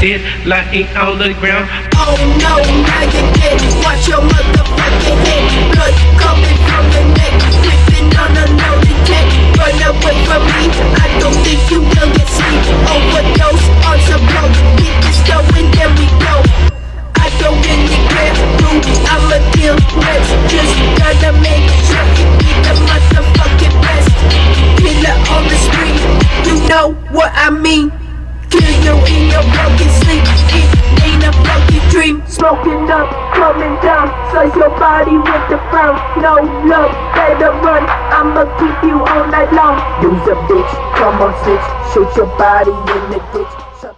dead, lying on the ground. Oh no, now you're dead. Watch your motherfucking head. Blood coming from the neck. Whipping on a loaded tech. Run away from me. I don't think you will get sleep. Overdose on some blow. Keep this going, then we go. I don't really care who I'ma deal with. Just gotta make sure you be the motherfucking best. Killer on the street. You know what I mean. Smoking up, coming down. Slice your body with the frown. No love, better run. I'ma keep you all night long. Use a bitch, come on snitch, shoot your body in the ditch.